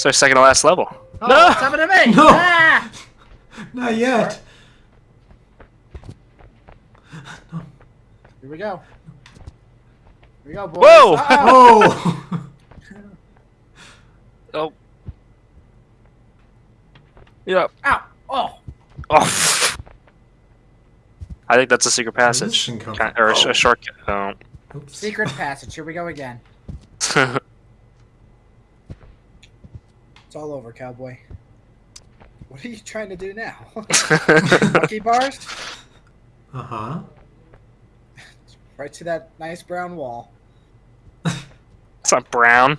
It's our second to last level. Oh, No! what's happening to me? No! Ah! Not yet. Here we go. Here we go, boys. Whoa! Uh-oh. Oh! Oh. Yeah. Ow! Oh! Oh. I think that's a secret Where did this passage. Kind- from? or a, Oh. a shortcut. Oh. Oops. Secret passage. Here we go again. It's all over, cowboy. What are you trying to do now? Monkey bars? Uh huh. Right to that nice brown wall. it's not brown.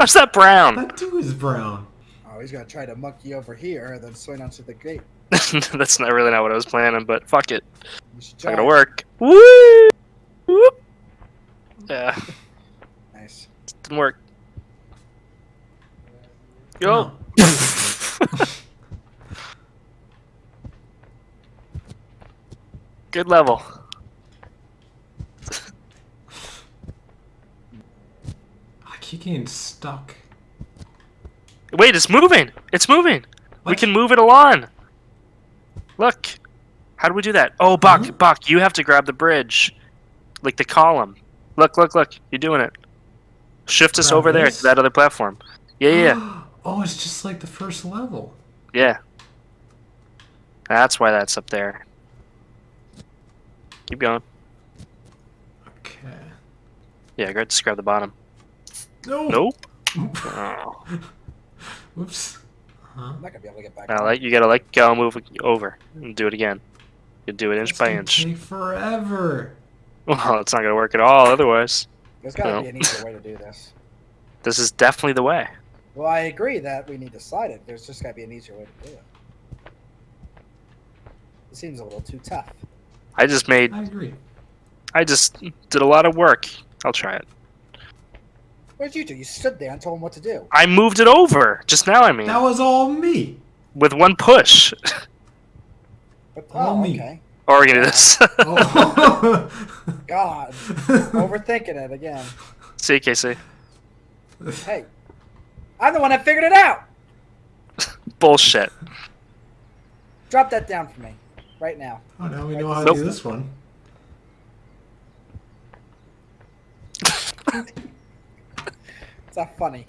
How's that brown? That too is brown. Oh, he's gonna try to monkey over here and then swing onto the gate. that's not really not what I was planning, but fuck it. It's not gonna work. Woo! Whoop. Yeah, Nice. didn't work. Go. Good level. I keep getting stuck. Wait, it's moving. It's moving. We can move it along. Look. How do we do that? Oh, Buck, Huh? Buck, you have to grab the bridge. Like the column. Look, look, look. You're doing it. Shift us Grab over there to that other platform. Yeah, yeah, oh, it's just like the first level. yeah. That's why that's up there. Keep going. Okay. Yeah, go just grab the bottom. No. Nope. Oh. Whoops. Huh? I'm not gonna be able to get back. Now, on. let, you gotta let go, move over, and do it again. You do it inch It's by inch. Take forever. Well, it's not gonna work at all otherwise. There's gotta No. be an easier way to do this. This is definitely the way. Well, I agree that we need to slide it. There's just gotta be an easier way to do it. It seems a little too tough. I just made I agree. I just did a lot of work. I'll try it. What did you do? You stood there and told him what to do. I moved it over just now. I mean, That was all me. with one push. But, All oh, me. okay. or we're gonna do this. Oh. God, overthinking it again. See, you, Casey. Hey, I'm the one that figured it out. Bullshit. Drop that down for me, right now. Oh, now we know how to Nope. do this one. It's not funny.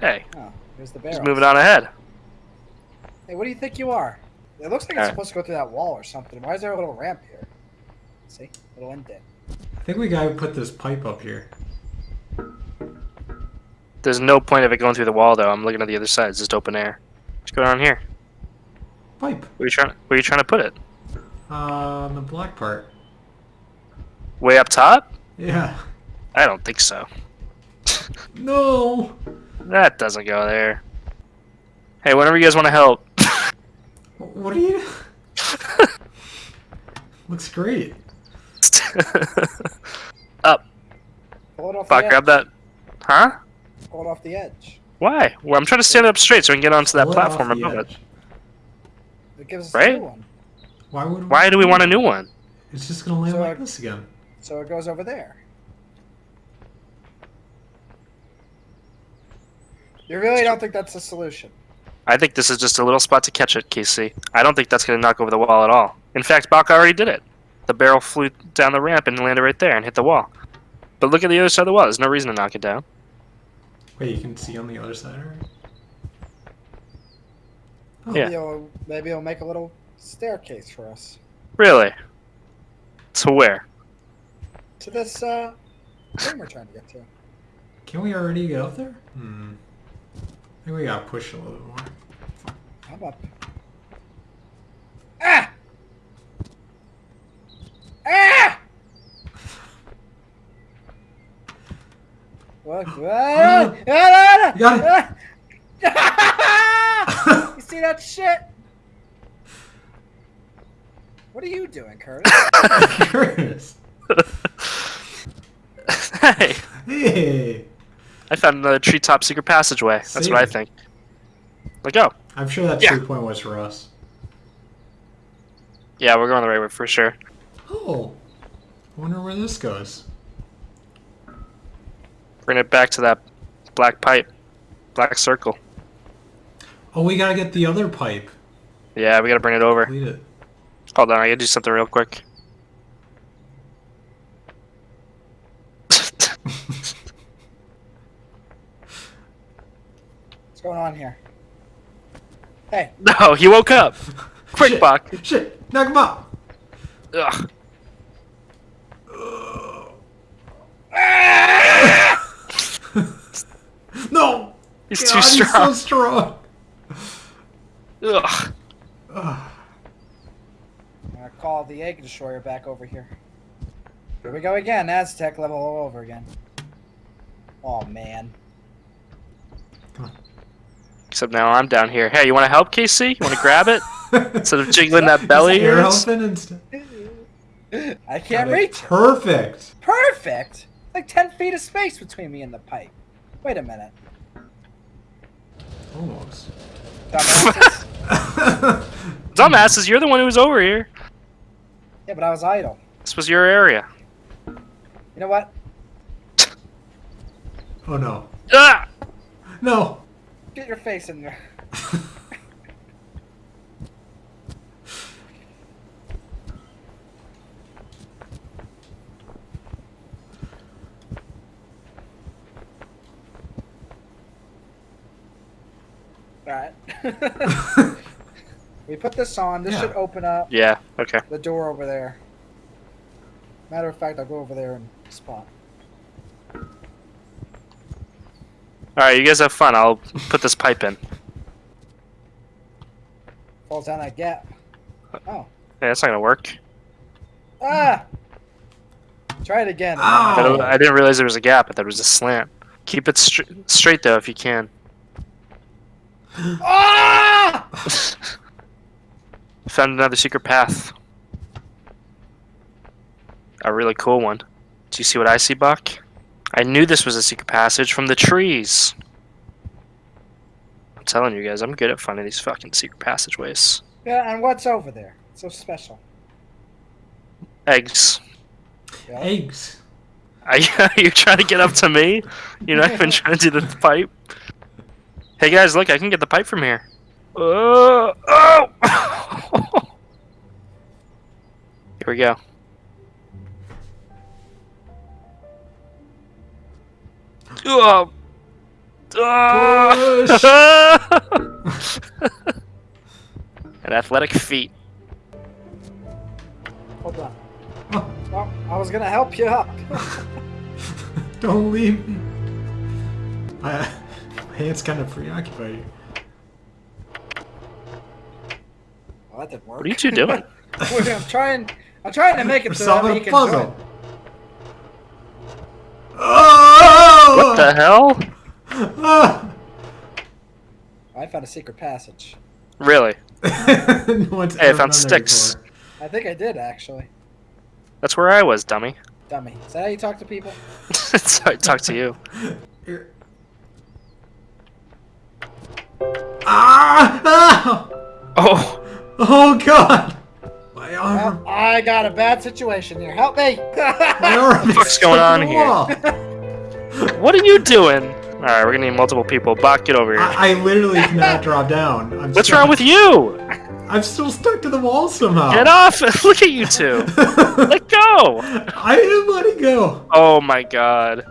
Hey, Oh, here's the barrel. just moving on ahead. Hey, what do you think you are? It looks like it's Alright. supposed to go through that wall or something. Why is there a little ramp here? See, little indent. I think we gotta put this pipe up here. There's no point of it going through the wall, though. I'm looking at the other side. It's just open air. What's going on here. Pipe. Where you trying? Where you trying to put it? Uh, on the black part. Way up top? Yeah. I don't think so. No. That doesn't go there. Hey, whenever you guys want to help. What are you? Looks great. up. Pull it off Fuck, grab that. Huh? Pull it off the edge. Why? Well, I'm trying to stand up straight so I can get onto that Pull it platform above it. edge. It gives us Right? a new one. Why would? Why do we want a new one? It's just gonna land So like I- this again. So it goes over there. You really don't think that's the solution? I think this is just a little spot to catch it, Casey. I don't think that's going to knock over the wall at all. In fact, Bach already did it. The barrel flew down the ramp and landed right there and hit the wall. But look at the other side of the wall. There's no reason to knock it down. Wait, you can see on the other side, alright? Oh, Yeah. Maybe it'll, maybe it'll make a little staircase for us Really? To where? to this uh, thing we're trying to get to. Can we already get up there? Hmm. I think we gotta push a little bit more. I'm up. Ah! Ah! Look! Ah! Ah! You got Ah! you see that shit? What are you doing, Curtis? Curtis. hey, Hey. I found another treetop secret passageway. That's what I Same. think. Let go. I'm sure that Yeah. tree point was for us. Yeah, we're going the right way for sure. Oh. I wonder where this goes. Bring it back to that black pipe, black circle. Oh, we gotta get the other pipe. Yeah, we gotta bring it over. It. Hold on, I gotta do something real quick. What's going on here? Hey, no, he woke up. Quick, Shit. Buck. Shit! Knock him out! Ugh. No! He's God, too He's so strong. strong. Ugh. Ugh. I'm gonna call the egg destroyer back over here. Here we go again. Aztec level all over again. Oh man. Come on. Except now I'm down here. Hey, you want to help, KC? You want to grab it instead of jiggling that belly? Air of yours? elephant instead. I can't Got it. reach. it. Perfect. Perfect. Like ten feet of space between me and the pipe. Wait a minute. Almost. Dumbasses. Dumbasses, you're the one who was over here. yeah, but I was idle. This was your area. You know what? oh no. Ah! No. Get your face in there. Alright. we put this on. This Yeah. should open up Yeah, okay. the door over there. Matter of fact, I'll go over there and spot. Alright, you guys have fun. I'll put this pipe in. Falls down that gap. Oh. Yeah, that's not gonna work. Ah! Try it again. Ow. I, I didn't realize there was a gap. I thought it was a slant. Keep it str- straight though if you can. Ah! Found another secret path. A really cool one. Do you see what I see, Buck? I knew this was a secret passage from the trees. I'm telling you guys, I'm good at finding these fucking secret passageways. Yeah, and what's over there? So special. Eggs. Yeah. Eggs. Are you, are you trying to get up to me? You're not even trying to do the pipe. Hey guys, look! I can get the pipe from here. Uh, oh! here we go. Oh. An athletic feat. Hold on. Oh, I was gonna help you up. don't leave me. I, my hand's kind of preoccupied. well, that didn't work. What are you two doing? I'm trying. I'm trying to make it We're so that he a can puzzle. Oh! What the hell? I found a secret passage. Really? no one's Hey, I found sticks. I think I did actually. That's where I was, dummy. Dummy. Is that how you talk to people? Sorry, talk to you. Here. Ah! ah! Oh, Oh god! My arm. Well, I got a bad situation here. Help me! My arm is fuck's going on here? what are you doing? All right, we're gonna need multiple people. Bach, get over here. I, I literally cannot drop down. I'm What's stuck. wrong with you? I'm still stuck to the wall somehow. Get off! Look at you two. Let go. I am letting go. Oh my god.